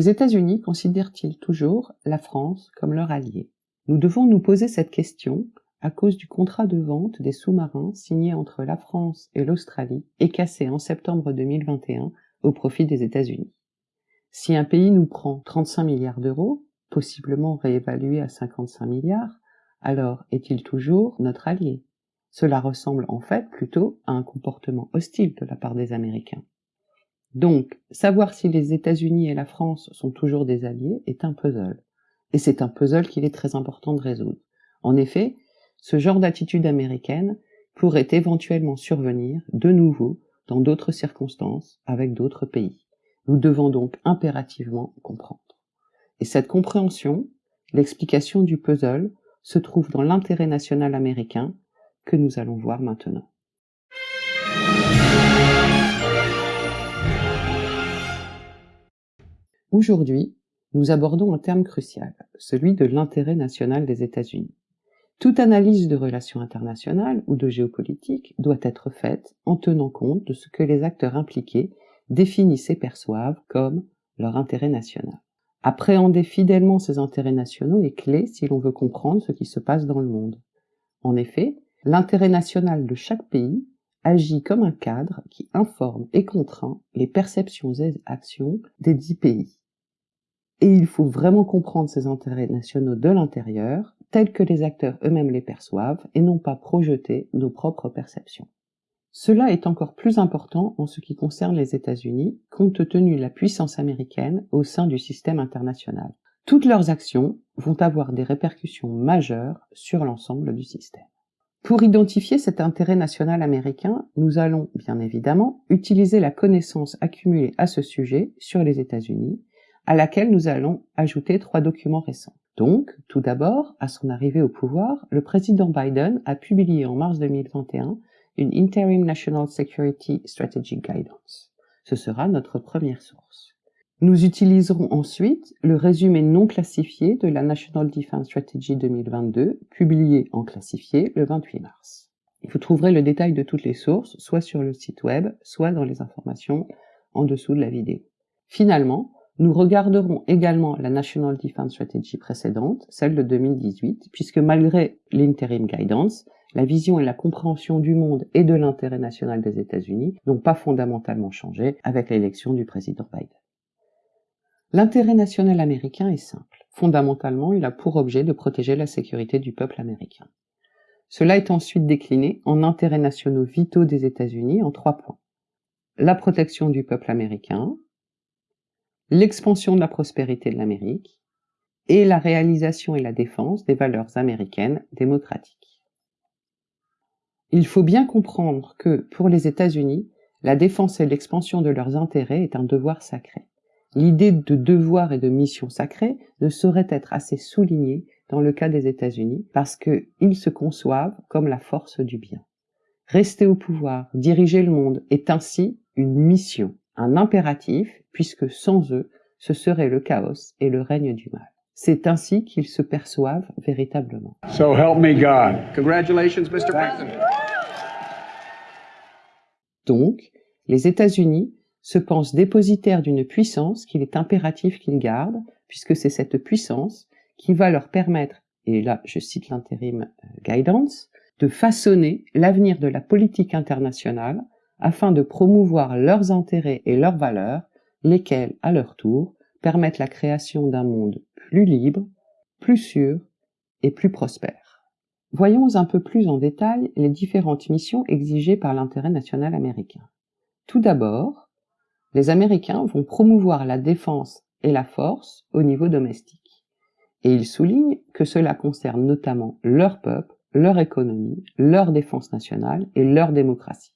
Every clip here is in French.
Les États-Unis considèrent-ils toujours la France comme leur allié? Nous devons nous poser cette question à cause du contrat de vente des sous-marins signé entre la France et l'Australie et cassé en septembre 2021 au profit des États-Unis. Si un pays nous prend 35 milliards d'euros, possiblement réévalués à 55 milliards, alors est-il toujours notre allié? Cela ressemble en fait plutôt à un comportement hostile de la part des Américains. Donc, savoir si les États-Unis et la France sont toujours des alliés est un puzzle. Et c'est un puzzle qu'il est très important de résoudre. En effet, ce genre d'attitude américaine pourrait éventuellement survenir de nouveau dans d'autres circonstances avec d'autres pays. Nous devons donc impérativement comprendre. Et cette compréhension, l'explication du puzzle, se trouve dans l'intérêt national américain que nous allons voir maintenant. Aujourd'hui, nous abordons un terme crucial, celui de l'intérêt national des États-Unis. Toute analyse de relations internationales ou de géopolitique doit être faite en tenant compte de ce que les acteurs impliqués définissent et perçoivent comme leur intérêt national. Appréhender fidèlement ces intérêts nationaux est clé si l'on veut comprendre ce qui se passe dans le monde. En effet, l'intérêt national de chaque pays agit comme un cadre qui informe et contraint les perceptions et actions des dix pays et il faut vraiment comprendre ces intérêts nationaux de l'intérieur, tels que les acteurs eux-mêmes les perçoivent, et non pas projeter nos propres perceptions. Cela est encore plus important en ce qui concerne les États-Unis, compte tenu de la puissance américaine au sein du système international. Toutes leurs actions vont avoir des répercussions majeures sur l'ensemble du système. Pour identifier cet intérêt national américain, nous allons, bien évidemment, utiliser la connaissance accumulée à ce sujet sur les États-Unis à laquelle nous allons ajouter trois documents récents. Donc, tout d'abord, à son arrivée au pouvoir, le président Biden a publié en mars 2021 une Interim National Security Strategic Guidance. Ce sera notre première source. Nous utiliserons ensuite le résumé non classifié de la National Defense Strategy 2022, publié en classifié le 28 mars. Vous trouverez le détail de toutes les sources, soit sur le site web, soit dans les informations en dessous de la vidéo. Finalement, nous regarderons également la National Defense Strategy précédente, celle de 2018, puisque malgré l'interim guidance, la vision et la compréhension du monde et de l'intérêt national des États-Unis n'ont pas fondamentalement changé avec l'élection du président Biden. L'intérêt national américain est simple. Fondamentalement, il a pour objet de protéger la sécurité du peuple américain. Cela est ensuite décliné en intérêts nationaux vitaux des États-Unis en trois points. La protection du peuple américain, l'expansion de la prospérité de l'Amérique et la réalisation et la défense des valeurs américaines démocratiques. Il faut bien comprendre que, pour les États-Unis, la défense et l'expansion de leurs intérêts est un devoir sacré. L'idée de devoir et de mission sacrée ne saurait être assez soulignée dans le cas des États-Unis parce qu'ils se conçoivent comme la force du bien. Rester au pouvoir, diriger le monde est ainsi une mission un impératif, puisque sans eux, ce serait le chaos et le règne du mal. C'est ainsi qu'ils se perçoivent véritablement. So help me God. Congratulations, Mr. President. Donc, les États-Unis se pensent dépositaires d'une puissance qu'il est impératif qu'ils gardent, puisque c'est cette puissance qui va leur permettre, et là je cite l'intérim euh, guidance, de façonner l'avenir de la politique internationale afin de promouvoir leurs intérêts et leurs valeurs, lesquels, à leur tour, permettent la création d'un monde plus libre, plus sûr et plus prospère. Voyons un peu plus en détail les différentes missions exigées par l'intérêt national américain. Tout d'abord, les Américains vont promouvoir la défense et la force au niveau domestique. Et ils soulignent que cela concerne notamment leur peuple, leur économie, leur défense nationale et leur démocratie.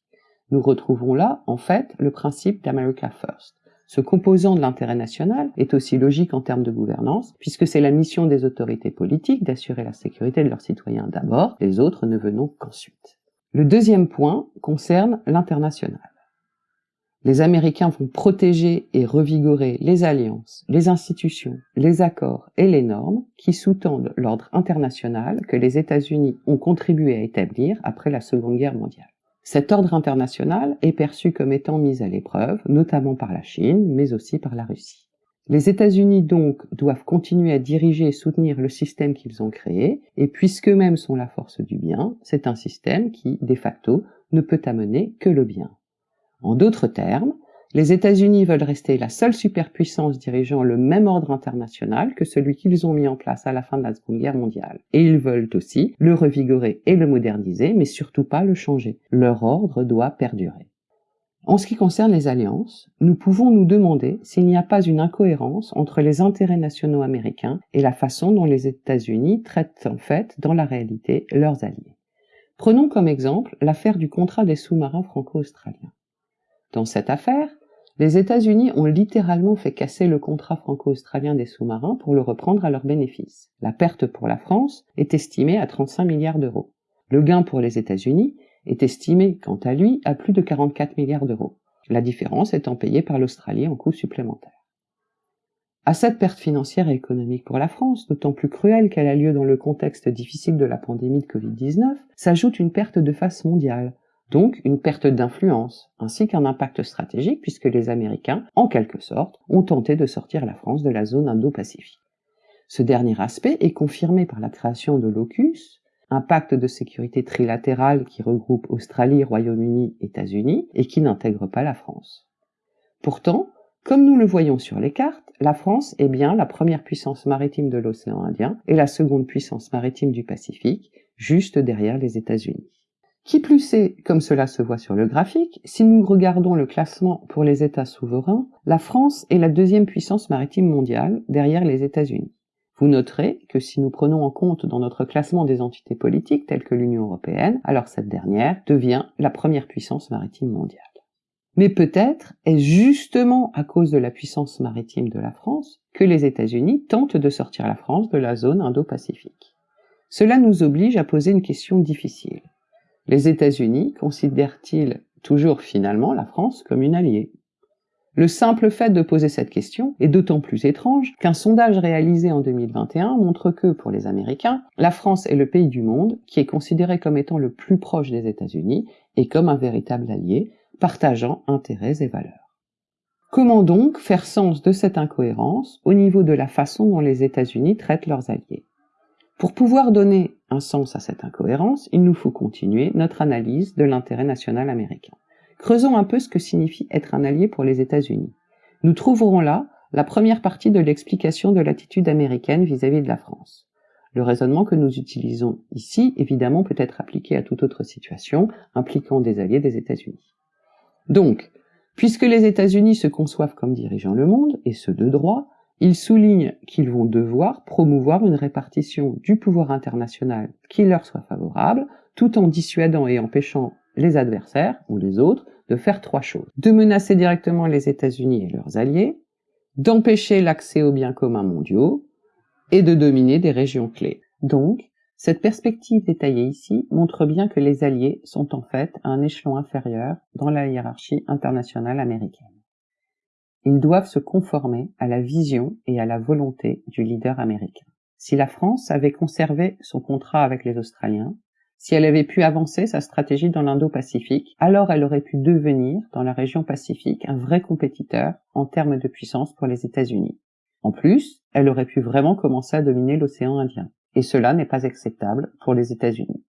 Nous retrouvons là, en fait, le principe d'America First. Ce composant de l'intérêt national est aussi logique en termes de gouvernance, puisque c'est la mission des autorités politiques d'assurer la sécurité de leurs citoyens d'abord, les autres ne venons qu'ensuite. Le deuxième point concerne l'international. Les Américains vont protéger et revigorer les alliances, les institutions, les accords et les normes qui sous-tendent l'ordre international que les États-Unis ont contribué à établir après la Seconde Guerre mondiale. Cet ordre international est perçu comme étant mis à l'épreuve, notamment par la Chine, mais aussi par la Russie. Les États-Unis donc doivent continuer à diriger et soutenir le système qu'ils ont créé, et puisqu'eux-mêmes sont la force du bien, c'est un système qui, de facto, ne peut amener que le bien. En d'autres termes, les États-Unis veulent rester la seule superpuissance dirigeant le même ordre international que celui qu'ils ont mis en place à la fin de la Seconde Guerre mondiale. Et ils veulent aussi le revigorer et le moderniser, mais surtout pas le changer. Leur ordre doit perdurer. En ce qui concerne les alliances, nous pouvons nous demander s'il n'y a pas une incohérence entre les intérêts nationaux américains et la façon dont les États-Unis traitent en fait, dans la réalité, leurs alliés. Prenons comme exemple l'affaire du contrat des sous-marins franco-australiens. Dans cette affaire, les États-Unis ont littéralement fait casser le contrat franco-australien des sous-marins pour le reprendre à leur bénéfice. La perte pour la France est estimée à 35 milliards d'euros. Le gain pour les États-Unis est estimé, quant à lui, à plus de 44 milliards d'euros, la différence étant payée par l'Australie en coûts supplémentaires. À cette perte financière et économique pour la France, d'autant plus cruelle qu'elle a lieu dans le contexte difficile de la pandémie de Covid-19, s'ajoute une perte de face mondiale, donc une perte d'influence, ainsi qu'un impact stratégique puisque les Américains, en quelque sorte, ont tenté de sortir la France de la zone Indo-Pacifique. Ce dernier aspect est confirmé par la création de l'OCUS, un pacte de sécurité trilatéral qui regroupe Australie, Royaume-Uni, États-Unis et qui n'intègre pas la France. Pourtant, comme nous le voyons sur les cartes, la France est bien la première puissance maritime de l'océan Indien et la seconde puissance maritime du Pacifique, juste derrière les États-Unis. Qui plus est, comme cela se voit sur le graphique, si nous regardons le classement pour les États souverains, la France est la deuxième puissance maritime mondiale derrière les États-Unis. Vous noterez que si nous prenons en compte dans notre classement des entités politiques telles que l'Union européenne, alors cette dernière devient la première puissance maritime mondiale. Mais peut-être est-ce justement à cause de la puissance maritime de la France que les États-Unis tentent de sortir la France de la zone Indo-Pacifique. Cela nous oblige à poser une question difficile. Les États-Unis considèrent-ils toujours finalement la France comme une alliée? Le simple fait de poser cette question est d'autant plus étrange qu'un sondage réalisé en 2021 montre que, pour les Américains, la France est le pays du monde qui est considéré comme étant le plus proche des États-Unis et comme un véritable allié, partageant intérêts et valeurs. Comment donc faire sens de cette incohérence au niveau de la façon dont les États-Unis traitent leurs alliés? Pour pouvoir donner un sens à cette incohérence, il nous faut continuer notre analyse de l'intérêt national américain. Creusons un peu ce que signifie être un allié pour les États-Unis. Nous trouverons là la première partie de l'explication de l'attitude américaine vis-à-vis de la France. Le raisonnement que nous utilisons ici, évidemment, peut être appliqué à toute autre situation impliquant des alliés des États-Unis. Donc, puisque les États-Unis se conçoivent comme dirigeant le monde, et ce de droit, ils soulignent qu'ils vont devoir promouvoir une répartition du pouvoir international qui leur soit favorable, tout en dissuadant et empêchant les adversaires ou les autres de faire trois choses. De menacer directement les États-Unis et leurs alliés, d'empêcher l'accès aux biens communs mondiaux et de dominer des régions clés. Donc, cette perspective détaillée ici montre bien que les alliés sont en fait à un échelon inférieur dans la hiérarchie internationale américaine. Ils doivent se conformer à la vision et à la volonté du leader américain. Si la France avait conservé son contrat avec les Australiens, si elle avait pu avancer sa stratégie dans l'Indo-Pacifique, alors elle aurait pu devenir, dans la région Pacifique, un vrai compétiteur en termes de puissance pour les États-Unis. En plus, elle aurait pu vraiment commencer à dominer l'océan Indien. Et cela n'est pas acceptable pour les États-Unis.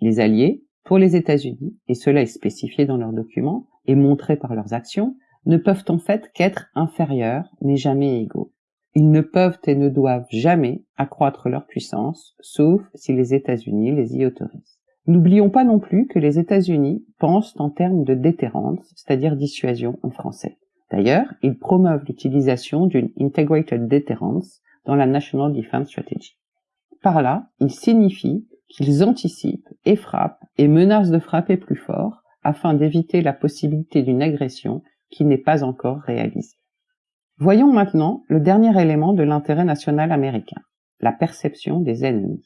Les alliés, pour les États-Unis, et cela est spécifié dans leurs documents et montré par leurs actions, ne peuvent en fait qu'être inférieurs, mais jamais égaux. Ils ne peuvent et ne doivent jamais accroître leur puissance, sauf si les États-Unis les y autorisent. N'oublions pas non plus que les États-Unis pensent en termes de déterrence, c'est-à-dire dissuasion en français. D'ailleurs, ils promeuvent l'utilisation d'une Integrated Deterrence dans la National Defense Strategy. Par là, ils signifient qu'ils anticipent et frappent et menacent de frapper plus fort afin d'éviter la possibilité d'une agression qui n'est pas encore réalisée. Voyons maintenant le dernier élément de l'intérêt national américain, la perception des ennemis.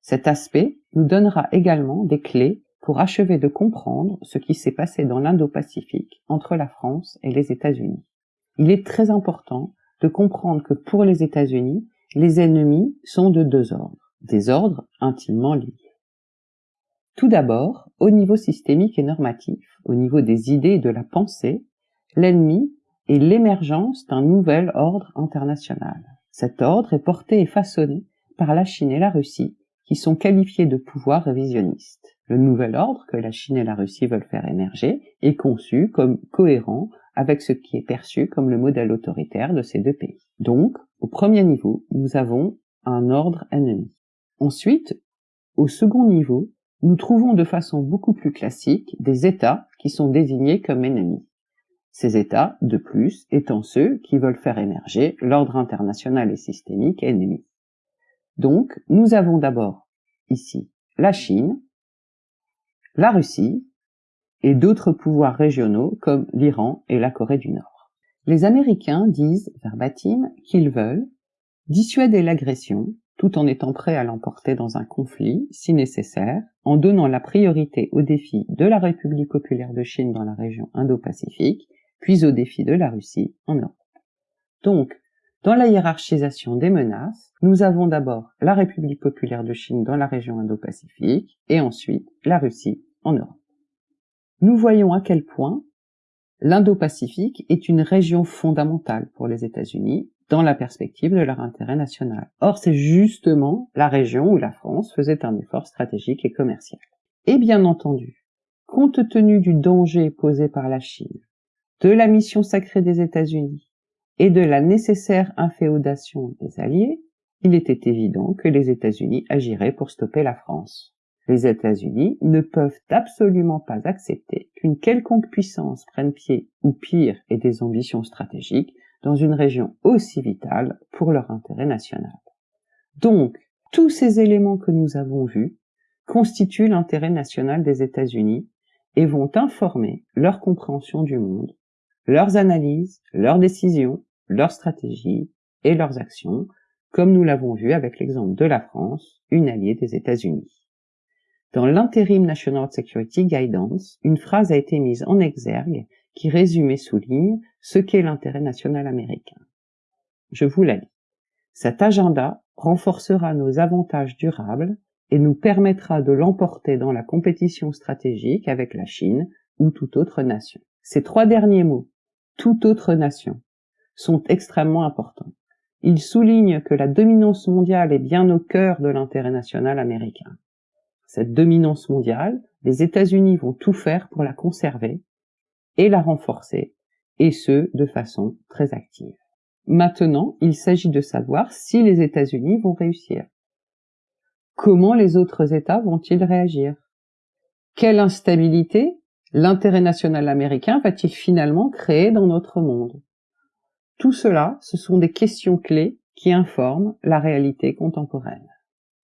Cet aspect nous donnera également des clés pour achever de comprendre ce qui s'est passé dans l'Indo-Pacifique entre la France et les États-Unis. Il est très important de comprendre que pour les États-Unis, les ennemis sont de deux ordres, des ordres intimement liés. Tout d'abord, au niveau systémique et normatif, au niveau des idées et de la pensée, l'ennemi et l'émergence d'un nouvel ordre international. Cet ordre est porté et façonné par la Chine et la Russie, qui sont qualifiés de pouvoirs révisionnistes. Le nouvel ordre que la Chine et la Russie veulent faire émerger est conçu comme cohérent avec ce qui est perçu comme le modèle autoritaire de ces deux pays. Donc, au premier niveau, nous avons un ordre ennemi. Ensuite, au second niveau, nous trouvons de façon beaucoup plus classique des États qui sont désignés comme ennemis. Ces États, de plus, étant ceux qui veulent faire émerger l'ordre international et systémique ennemi. Donc, nous avons d'abord ici la Chine, la Russie et d'autres pouvoirs régionaux comme l'Iran et la Corée du Nord. Les Américains disent, verbatim, qu'ils veulent dissuader l'agression tout en étant prêts à l'emporter dans un conflit, si nécessaire, en donnant la priorité aux défis de la République populaire de Chine dans la région Indo-Pacifique, puis aux défis de la Russie en Europe. Donc, dans la hiérarchisation des menaces, nous avons d'abord la République populaire de Chine dans la région Indo-Pacifique et ensuite la Russie en Europe. Nous voyons à quel point l'Indo-Pacifique est une région fondamentale pour les États-Unis dans la perspective de leur intérêt national. Or, c'est justement la région où la France faisait un effort stratégique et commercial. Et bien entendu, compte tenu du danger posé par la Chine, de la mission sacrée des États-Unis et de la nécessaire inféodation des Alliés, il était évident que les États-Unis agiraient pour stopper la France. Les États-Unis ne peuvent absolument pas accepter qu'une quelconque puissance prenne pied, ou pire, ait des ambitions stratégiques, dans une région aussi vitale pour leur intérêt national. Donc, tous ces éléments que nous avons vus constituent l'intérêt national des États-Unis et vont informer leur compréhension du monde leurs analyses, leurs décisions, leurs stratégies et leurs actions, comme nous l'avons vu avec l'exemple de la France, une alliée des États-Unis. Dans l'Interim National Security Guidance, une phrase a été mise en exergue qui résume et souligne ce qu'est l'intérêt national américain. Je vous la lis. Cet agenda renforcera nos avantages durables et nous permettra de l'emporter dans la compétition stratégique avec la Chine ou toute autre nation. Ces trois derniers mots toute autre nation, sont extrêmement importants. Ils soulignent que la dominance mondiale est bien au cœur de l'intérêt national américain. Cette dominance mondiale, les États-Unis vont tout faire pour la conserver et la renforcer, et ce, de façon très active. Maintenant, il s'agit de savoir si les États-Unis vont réussir. Comment les autres États vont-ils réagir? Quelle instabilité l'intérêt national américain va-t-il finalement créer dans notre monde? Tout cela, ce sont des questions clés qui informent la réalité contemporaine.